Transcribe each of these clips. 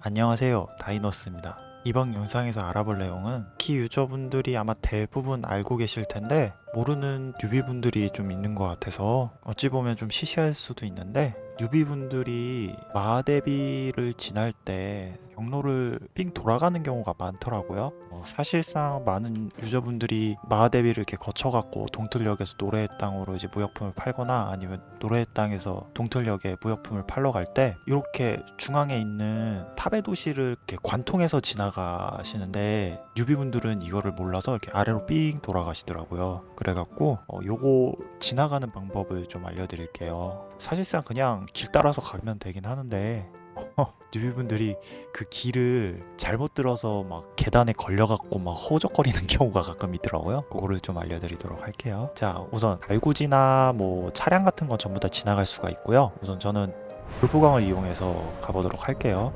안녕하세요. 다이노스입니다. 이번 영상에서 알아볼 내용은 키 유저분들이 아마 대부분 알고 계실 텐데 모르는 뉴비분들이 좀 있는 것 같아서 어찌 보면 좀 시시할 수도 있는데 뉴비분들이 마대비를 지날 때 경로를 삥 돌아가는 경우가 많더라고요. 어, 사실상 많은 유저분들이 마하대비를 이렇게 거쳐갖고 동틀역에서 노래의 땅으로 이제 무역품을 팔거나 아니면 노래의 땅에서 동틀역에 무역품을 팔러 갈 때 이렇게 중앙에 있는 탑의 도시를 이렇게 관통해서 지나가시는데 뉴비분들은 이거를 몰라서 이렇게 아래로 삥 돌아가시더라고요. 그래갖고 어, 요거 지나가는 방법을 좀 알려드릴게요. 사실상 그냥 길 따라서 가면 되긴 하는데 뉴비분들이 그 길을 잘못 들어서 막 계단에 걸려갖고 막 허우적거리는 경우가 가끔 있더라고요. 그거를 좀 알려드리도록 할게요. 자 우선 달구지나 뭐 차량 같은 건 전부 다 지나갈 수가 있고요. 우선 저는 불포강을 이용해서 가보도록 할게요.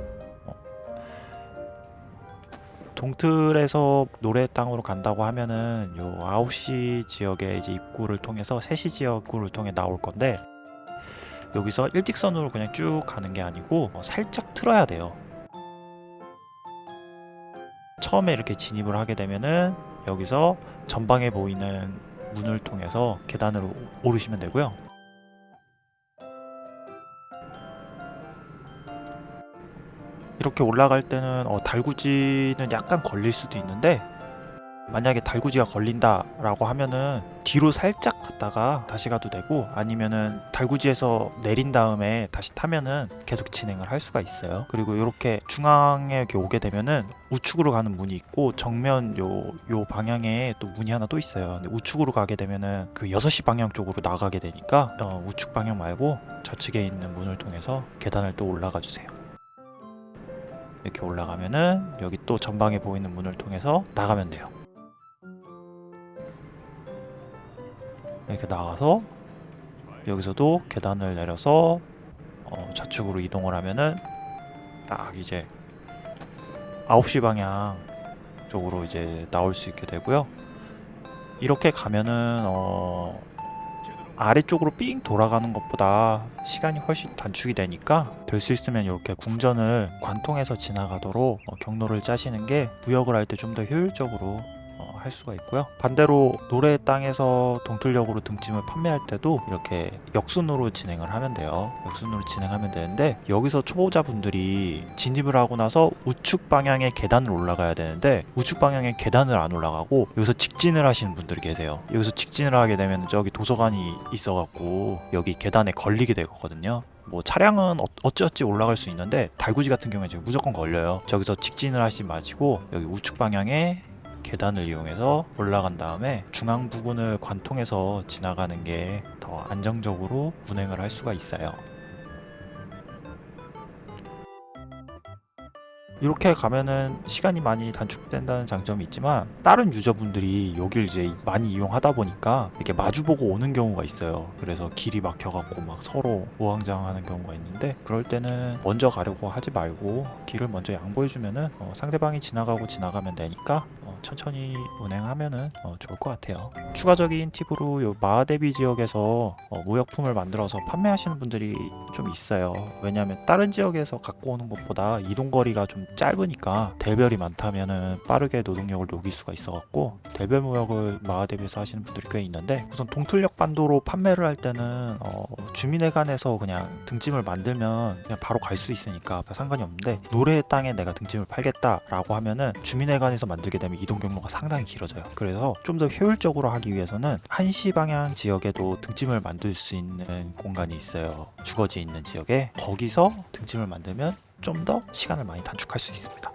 어. 동틀에서 노래 땅으로 간다고 하면은 요 9시 지역의 이제 입구를 통해서 3시 지역 입구를 통해 나올 건데 여기서 일직선으로 그냥 쭉 가는 게 아니고 어, 살짝 틀어야 돼요. 처음에 이렇게 진입을 하게 되면은 여기서 전방에 보이는 문을 통해서 계단으로 오르시면 되고요. 이렇게 올라갈 때는 어, 달구지는 약간 걸릴 수도 있는데 만약에 달구지가 걸린다 라고 하면은 뒤로 살짝 갔다가 다시 가도 되고 아니면은 달구지에서 내린 다음에 다시 타면은 계속 진행을 할 수가 있어요. 그리고 이렇게 중앙에 이렇게 오게 되면은 우측으로 가는 문이 있고 정면 요, 요 방향에 또 문이 하나 또 있어요. 근데 우측으로 가게 되면은 그 6시 방향 쪽으로 나가게 되니까 어, 우측 방향 말고 좌측에 있는 문을 통해서 계단을 또 올라가 주세요. 이렇게 올라가면은 여기 또 전방에 보이는 문을 통해서 나가면 돼요 이렇게 나가서 여기서도 계단을 내려서 어, 좌측으로 이동을 하면은 딱 이제 9시 방향 쪽으로 이제 나올 수 있게 되고요. 이렇게 가면은 어, 아래쪽으로 삥 돌아가는 것보다 시간이 훨씬 단축이 되니까 될 수 있으면 이렇게 궁전을 관통해서 지나가도록 어, 경로를 짜시는 게 무역을 할 때 좀 더 효율적으로 어, 할 수가 있고요. 반대로 노래의 땅에서 동틀역으로 등짐을 판매할 때도 이렇게 역순으로 진행을 하면 돼요. 역순으로 진행하면 되는데 여기서 초보자분들이 진입을 하고 나서 우측 방향의 계단을 올라가야 되는데 우측 방향의 계단을 안 올라가고 여기서 직진을 하시는 분들이 계세요. 여기서 직진을 하게 되면 저기 도서관이 있어갖고 여기 계단에 걸리게 되거든요. 뭐 차량은 어- 어찌어찌 올라갈 수 있는데 달구지 같은 경우에 무조건 걸려요. 저기서 직진을 하지 마시고 여기 우측 방향에 계단을 이용해서 올라간 다음에 중앙 부근을 관통해서 지나가는 게 더 안정적으로 운행을 할 수가 있어요. 이렇게 가면은 시간이 많이 단축된다는 장점이 있지만 다른 유저분들이 여길 이제 많이 이용하다 보니까 이렇게 마주보고 오는 경우가 있어요. 그래서 길이 막혀갖고 막 서로 우왕좌왕하는 경우가 있는데 그럴 때는 먼저 가려고 하지 말고 길을 먼저 양보해주면은 어, 상대방이 지나가고 지나가면 되니까 어, 천천히 운행하면은 어, 좋을 것 같아요. 추가적인 팁으로 요 마하대비 지역에서 어, 무역품을 만들어서 판매하시는 분들이 좀 있어요. 왜냐하면 다른 지역에서 갖고 오는 것보다 이동거리가 좀 짧으니까 대별이 많다면은 빠르게 노동력을 녹일 수가 있어 갖고 대별 무역을 마하대비에서 하시는 분들이 꽤 있는데 우선 동틀역 반도로 판매를 할 때는 어, 주민회관에서 그냥 등짐을 만들면 그냥 바로 갈 수 있으니까 상관이 없는데 노래의 땅에 내가 등짐을 팔겠다 라고 하면은 주민회관에서 만들게 되면 이동 경로가 상당히 길어져요. 그래서 좀 더 효율적으로 하기 위해서는 한시 방향 지역에도 등짐을 만들 수 있는 공간이 있어요. 주거지 있는 지역에. 거기서 등짐을 만들면 좀 더 시간을 많이 단축할 수 있습니다.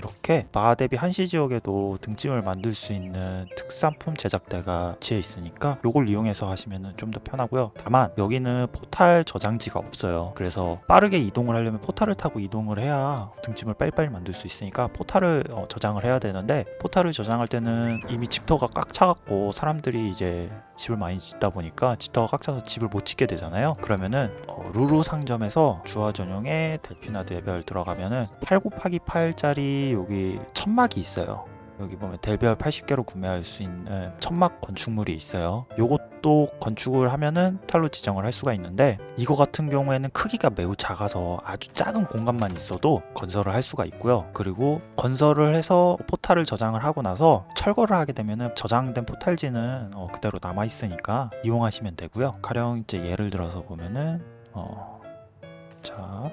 이렇게 마하대비 한시 지역에도 등짐을 만들 수 있는 특산품 제작대가 위치해 있으니까 이걸 이용해서 하시면 좀 더 편하고요. 다만 여기는 포탈 저장지가 없어요. 그래서 빠르게 이동을 하려면 포탈을 타고 이동을 해야 등짐을 빨리빨리 만들 수 있으니까 포탈을 어, 저장을 해야 되는데 포탈을 저장할 때는 이미 집터가 꽉 차갖고 사람들이 이제 집을 많이 짓다 보니까 집터가 꽉 차서 집을 못 짓게 되잖아요. 그러면은 어, 루루 상점에서 주화 전용의 델피나드 별 들어가면은 8 곱하기 8짜리 여기 천막이 있어요 여기 보면 델별 80개로 구매할 수 있는 천막 건축물이 있어요. 요것도 건축을 하면은 포탈로 지정을 할 수가 있는데 이거 같은 경우에는 크기가 매우 작아서 아주 작은 공간만 있어도 건설을 할 수가 있고요. 그리고 건설을 해서 포탈을 저장을 하고 나서 철거를 하게 되면은 저장된 포탈지는 어, 그대로 남아 있으니까 이용하시면 되고요. 가령 이제 예를 들어서 보면은 어, 자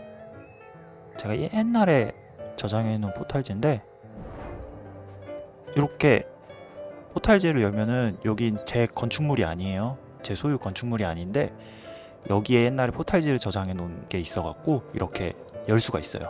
제가 옛날에 저장해 놓은 포탈지인데 이렇게 포탈지를 열면은 여기 제 건축물이 아니에요. 제 소유 건축물이 아닌데 여기에 옛날에 포탈지를 저장해 놓은 게 있어 갖고 이렇게 열 수가 있어요.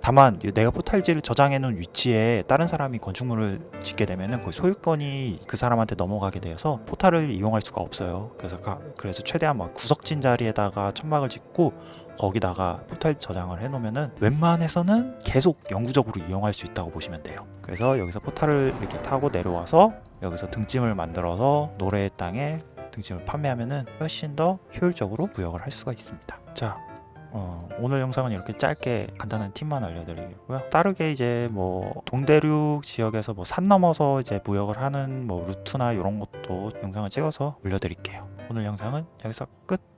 다만 이 내가 포탈지를 저장해 놓은 위치에 다른 사람이 건축물을 짓게 되면은 그 소유권이 그 사람한테 넘어가게 되어서 포탈을 이용할 수가 없어요. 그래서 가- 그래서 최대한 막 구석진 자리에다가 천막을 짓고 거기다가 포탈 저장을 해 놓으면은 웬만해서는 계속 영구적으로 이용할 수 있다고 보시면 돼요. 그래서 여기서 포탈을 이렇게 타고 내려와서 여기서 등짐을 만들어서 노래의 땅에 등짐을 판매하면은 훨씬 더 효율적으로 무역을 할 수가 있습니다. 자, 어, 오늘 영상은 이렇게 짧게 간단한 팁만 알려드리고요. 따르게 이제 뭐 동대륙 지역에서 뭐 산 넘어서 이제 무역을 하는 뭐 루트나 이런 것도 영상을 찍어서 올려드릴게요. 오늘 영상은 여기서 끝.